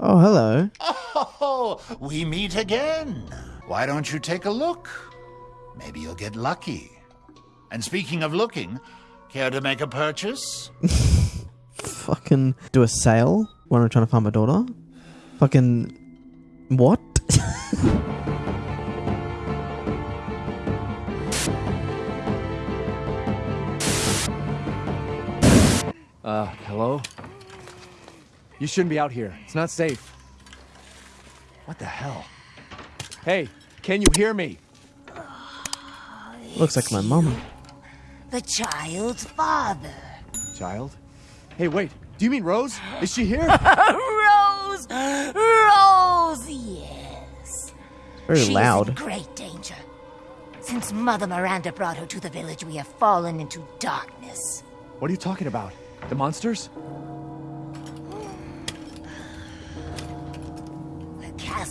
Oh, hello. Oh, we meet again. Why don't you take a look? Maybe you'll get lucky. And speaking of looking, care to make a purchase? Fucking do a sale when I'm trying to find my daughter. Fucking what? Uh, hello? You shouldn't be out here. It's not safe. What the hell? Hey, can you hear me? Looks like my mama. The child's father. Child? Hey, wait. Do you mean Rose? Is she here? Rose! Rose, yes. Very She is loud. in great danger. Since Mother Miranda brought her to the village, we have fallen into darkness. what are you talking about? The monsters?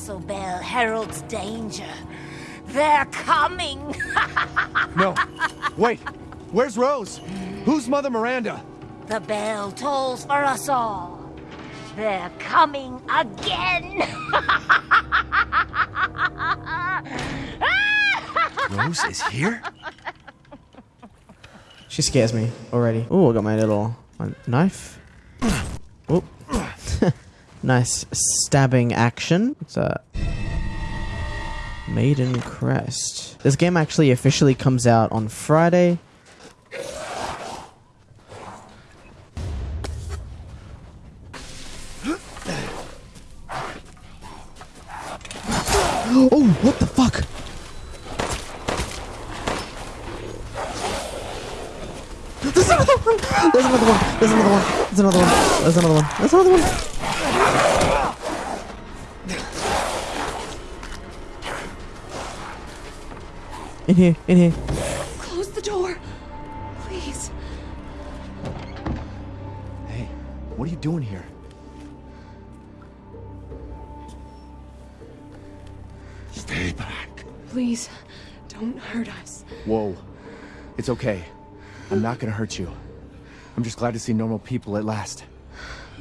Castle bell heralds danger. They're coming! No. Wait. Where's Rose? Who's Mother Miranda? the bell tolls for us all. They're coming again! Rose is here? She scares me already. Oh, I got my little my knife. Nice stabbing action. It's a Maiden Crest. This game actually officially comes out on Friday. Oh, what the fuck? There's another one! There's another one! There's another one! There's another one! There's another one! There's another one! Here, in here. Close the door. Please. Hey, what are you doing here? Stay back. Please. Don't hurt us. Whoa. It's okay. I'm not gonna hurt you. I'm just glad to see normal people at last.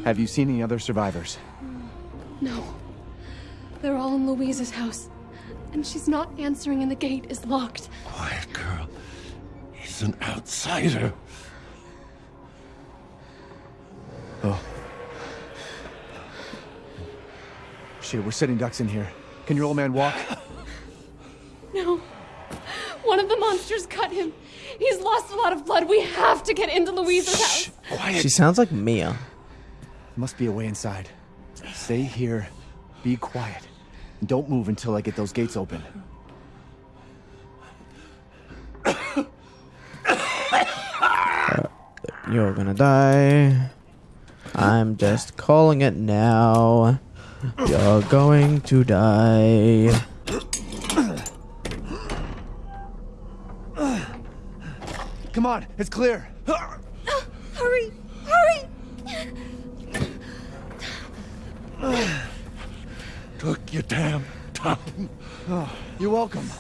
Have you seen any other survivors? No. They're all in Louisa's house. And she's not answering and the gate is locked. Quiet girl. He's an outsider. Oh. Shit, we're sitting ducks in here. Can your old man walk? No. One of the monsters cut him. He's lost a lot of blood. We have to get into Louisa's house. Quiet. She sounds like Mia. Must be a way inside. Stay here. Be quiet. And don't move until I get those gates open. You're gonna die. I'm just calling it now. You're going to die. Come on, it's clear. Hurry! Hurry! Took your damn time. Oh, you're welcome.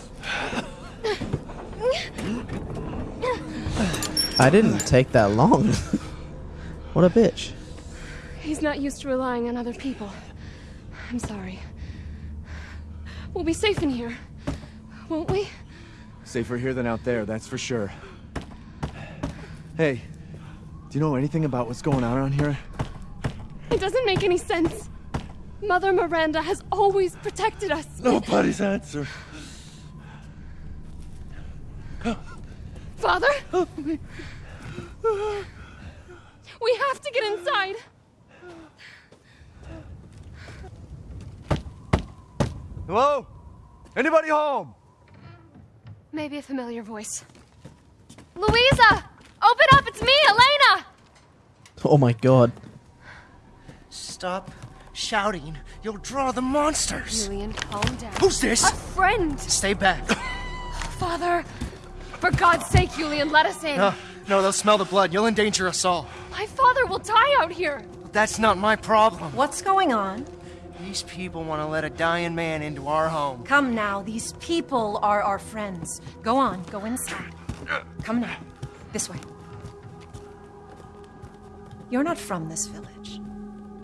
I didn't take that long. what a bitch. He's not used to relying on other people. I'm sorry. We'll be safe in here, won't we? Safer here than out there, that's for sure. Hey, do you know anything about what's going on around here? It doesn't make any sense. Mother Miranda has always protected us. Nobody's answer. Father? We have to get inside. Hello? Anybody home? Maybe a familiar voice. Louisa! Open up! It's me, Elena! Oh my god. Stop shouting. You'll draw the monsters. Julian, calm down. Who's this? A friend! Stay back. Father! For God's sake, Julian, let us in. No, no, they'll smell the blood. You'll endanger us all. My father will die out here. That's not my problem. What's going on? These people want to let a dying man into our home. Come now, these people are our friends. Go on, go inside. Come now. This way. You're not from this village.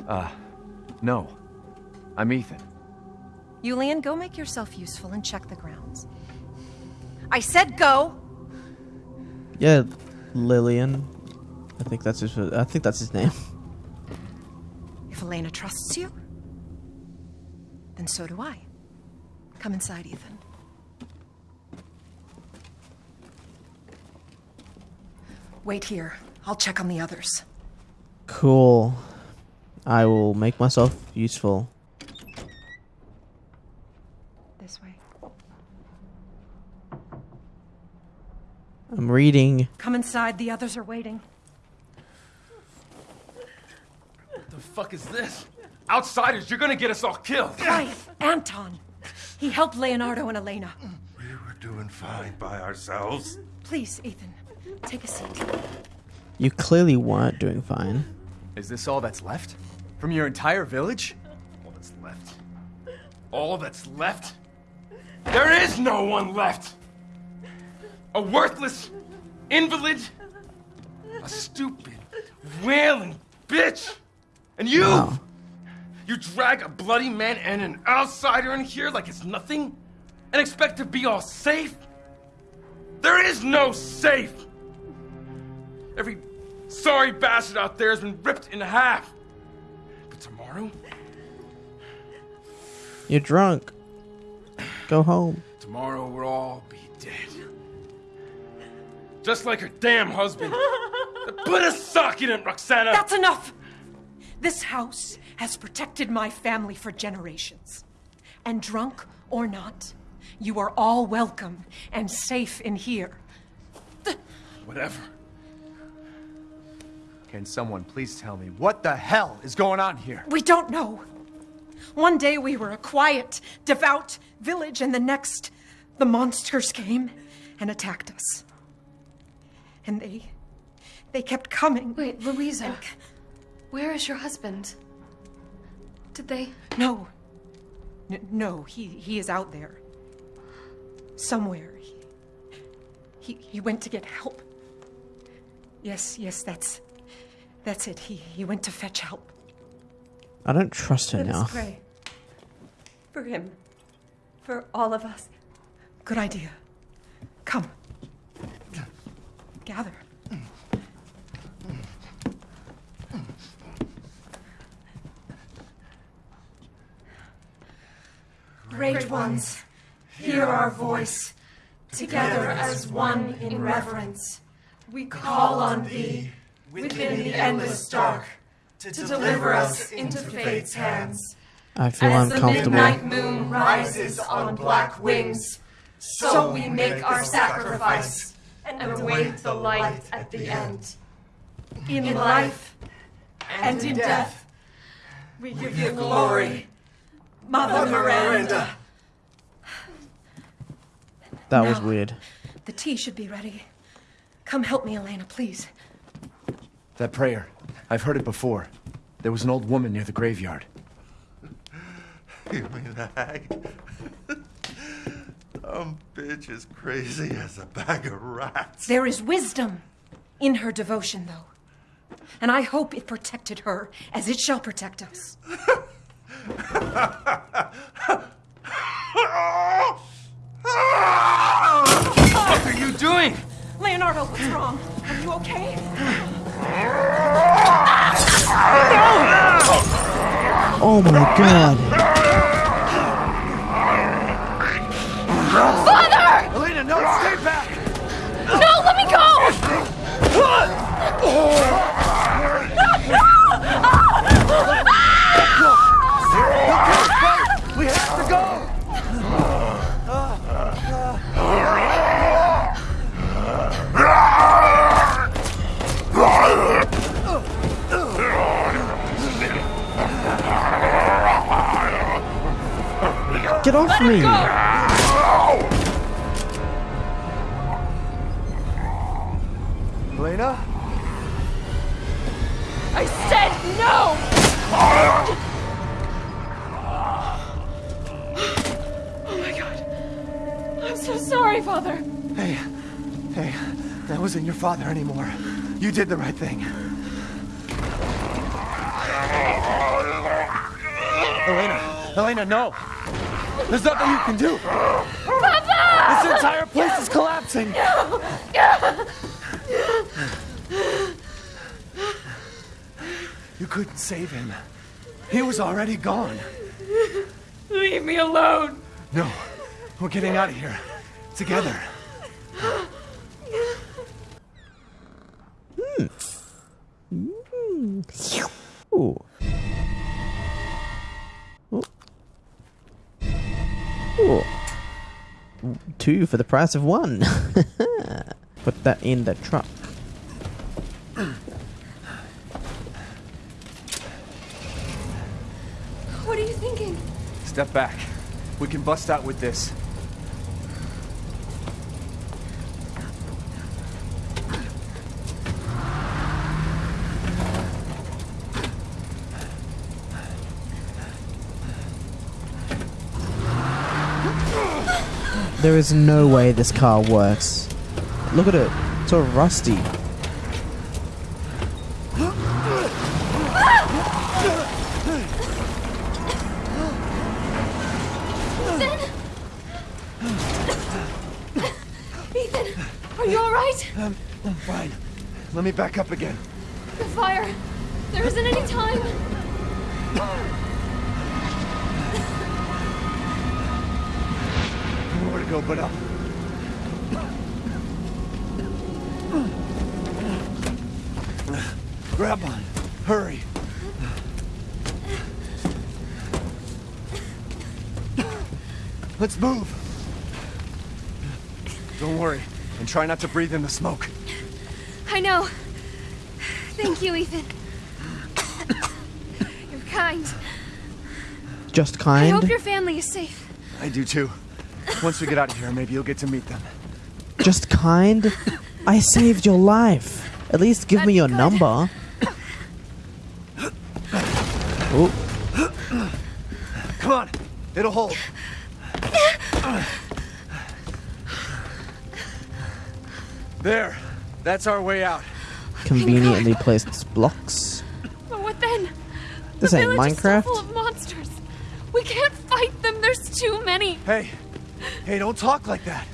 Uh, no. I'm Ethan. Julian, go make yourself useful and check the grounds. I said go! Yeah, Lillian. I think that's his. I think that's his name. If Elena trusts you, then so do I. Come inside, Ethan. Wait here. I'll check on the others. Cool. I will make myself useful. This way. I'm reading. Come inside. The others are waiting. What the fuck is this? Outsiders, you're gonna get us all killed. Quiet! Anton! He helped Leonardo and Elena. We were doing fine by ourselves. Please, Ethan, take a seat. You clearly weren't doing fine. Is this all that's left? From your entire village? All that's left. All that's left? There is no one left! A worthless invalid, a stupid, wailing bitch! And you! Wow. You drag a bloody man and an outsider in here like it's nothing? And expect to be all safe? There is no safe! Every sorry bastard out there has been ripped in half. But tomorrow? You're drunk. Go home. Tomorrow we'll all be dead. Just like her damn husband. Put a sock in it, Roxana! That's enough! This house has protected my family for generations. And drunk or not, you are all welcome and safe in here. Whatever. Can someone please tell me what the hell is going on here? We don't know. One day we were a quiet, devout village, and the next, the monsters came and attacked us. And they. they kept coming. Wait, Louisa. Where is your husband? Did they. No. N- no, he, he is out there. Somewhere. He, he, he went to get help. Yes, yes, that's. That's it. He, he went to fetch help. I don't trust her Let now. us pray. For him. For all of us. Good idea. Come. Gather. Great ones, hear our voice. Together as one in reverence, we call on thee within the endless dark to deliver us into fate's hands. I feel As the uncomfortable. midnight moon rises on black wings, so we make our sacrifice and await the light at the end. In life and in death, we give you glory, Mother Miranda. That was Now. weird. The tea should be ready. Come help me, Elena, please. That prayer. I've heard it before. There was an old woman near the graveyard. You mean the hag? Dumb bitch is crazy as a bag of rats. There is wisdom in her devotion, though. And I hope it protected her as it shall protect us. What are you doing? Leonardo, what's wrong? Are you okay? Oh my god. Father! Elena, no, stay back! No, let me go! Get off me! Elena? I said no! Oh my god. I'm so sorry, Father. Hey, hey, that wasn't your father anymore. You did the right thing. Elena, Elena, no. There's nothing you can do. Papa! This entire place is collapsing. You couldn't save him. He was already gone. Leave me alone. No, we're getting out of here. Together. Hmm. Hmm. Ooh. Ooh. Two for the price of one. Put that in the truck. What are you thinking? Step back. We can bust out with this. There is no way this car works. Look at it. It's all rusty. Ethan, are you alright? I'm, um, I'm fine. Let me back up again. The fire. There isn't any time. Nowhere to go but up. Grab on. Hurry. Let's move. Don't worry, and try not to breathe in the smoke. I know. Thank you, Ethan. You're kind. Just kind? I hope your family is safe. I do too. Once we get out of here, maybe you'll get to meet them. Just kind. I saved your life. At least give me your good. number. Oh, Come on, it'll hold. There, that's our way out. conveniently placed blocks. But what then? This the ain't village is so Minecraft. full of monsters. We can't fight them. There's too many. Hey, hey, don't talk like that.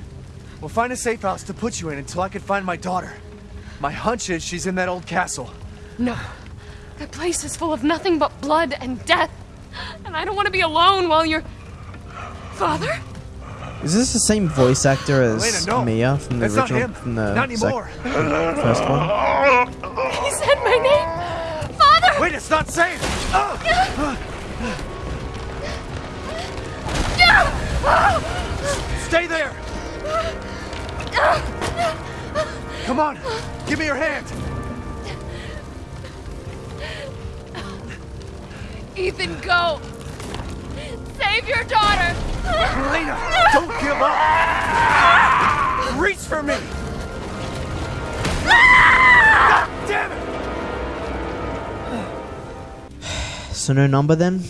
We'll find a safe house to put you in until I can find my daughter. My hunch is she's in that old castle. No. That place is full of nothing but blood and death. And I don't want to be alone while you're. Father? Is this the same voice actor as Elena, no. Mia from the That's not original, him. from the Not anymore. first one? He said my name! Father! Wait, it's not safe. Ah! Stay there. Come on, give me your hand. Ethan, go! Save your daughter! Elena, don't give up. Reach for me. God damn it. So no number then?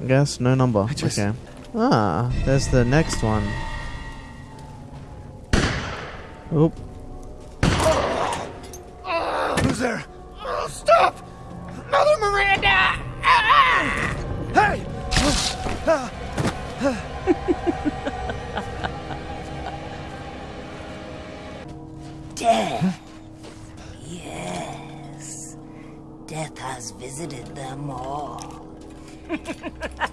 I guess no number. just- Okay. Ah, there's the next one. Oop. Who's there? Stop! Mother Miranda! Hey! Death. Yes. Death has visited them all.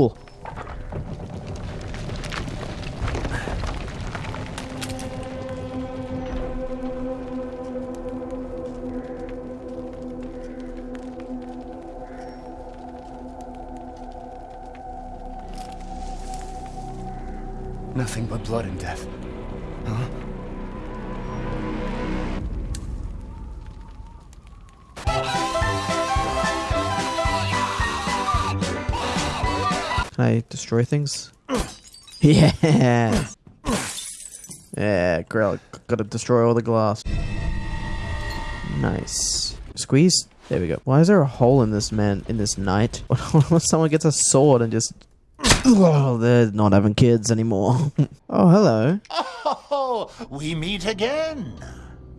Cool. Nothing but blood and death. I destroy things? yes. Yeah, girl, gotta destroy all the glass. Nice. Squeeze. There we go. Why is there a hole in this man in this night? What if someone gets a sword and just Oh, they're not having kids anymore. oh, hello. Oh, we meet again.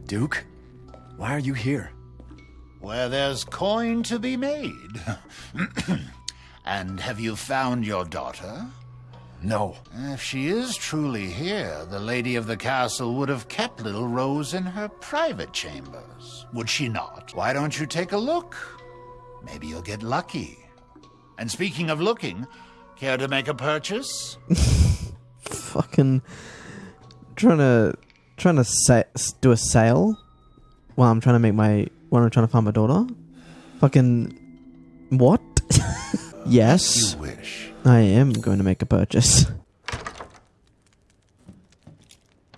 Duke, why are you here? Where there's coin to be made. and have you found your daughter? No. If she is truly here, the lady of the castle would have kept little Rose in her private chambers, would she not? Why don't you take a look? Maybe you'll get lucky. And speaking of looking, care to make a purchase? Fucking trying to trying to sa- do a sale while I'm trying to make my while I'm trying to find my daughter. Fucking what? Yes, You wish. I am going to make a purchase.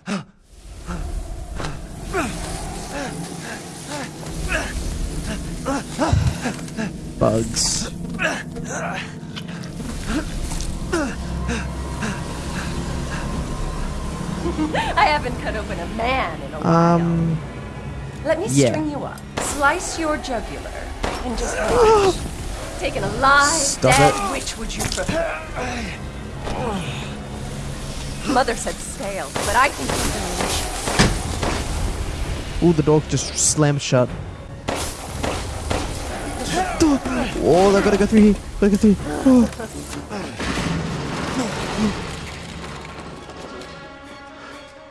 Bugs. I haven't cut open a man in a while. Um, Let me yeah. string you up, slice your jugular, and just watch. Taking a live, Stop dead, it. which would you prefer? Mother said stale, but I think it's delicious. ooh, the door just slammed shut. Oh, I gotta go through here. Gotta go through. Oh.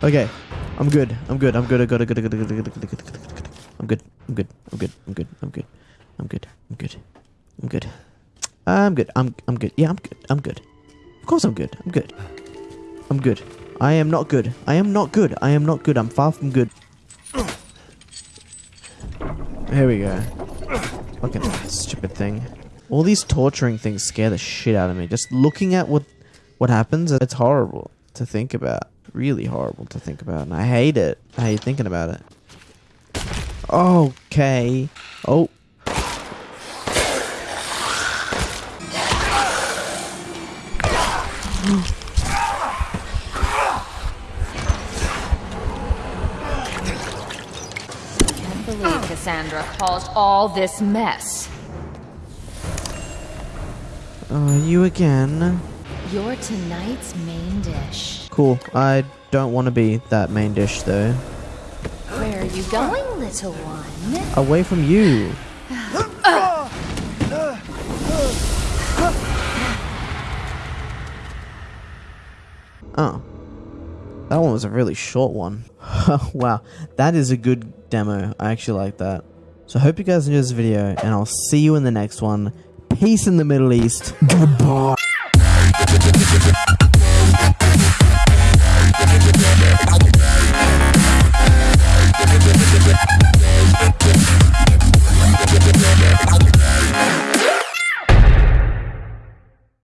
Okay, I'm good. I'm good. I'm good. I'm good. I'm good. I'm good. I'm good. I'm good. I'm good. I'm good. I'm good. I'm good. I'm good. I'm good. I'm good. I'm good. I'm good. I'm I'm good. Yeah, I'm good. I'm good. Of course I'm good. I'm good. I'm good. I am not good. I am not good. I am not good. I'm far from good. Here we go. Fucking stupid thing. All these torturing things scare the shit out of me. Just looking at what what happens, it's horrible to think about. Really horrible to think about. And I hate it. I hate thinking about it. Okay. Oh. Can't believe Cassandra caused all this mess. Oh, you again. You're tonight's main dish. Cool. I don't want to be that main dish though. Where are you going, little one? Away from you. Oh. That one was a really short one. wow, that is a good demo. I actually like that. So I hope you guys enjoyed this video, and I'll see you in the next one. Peace in the Middle East. Goodbye.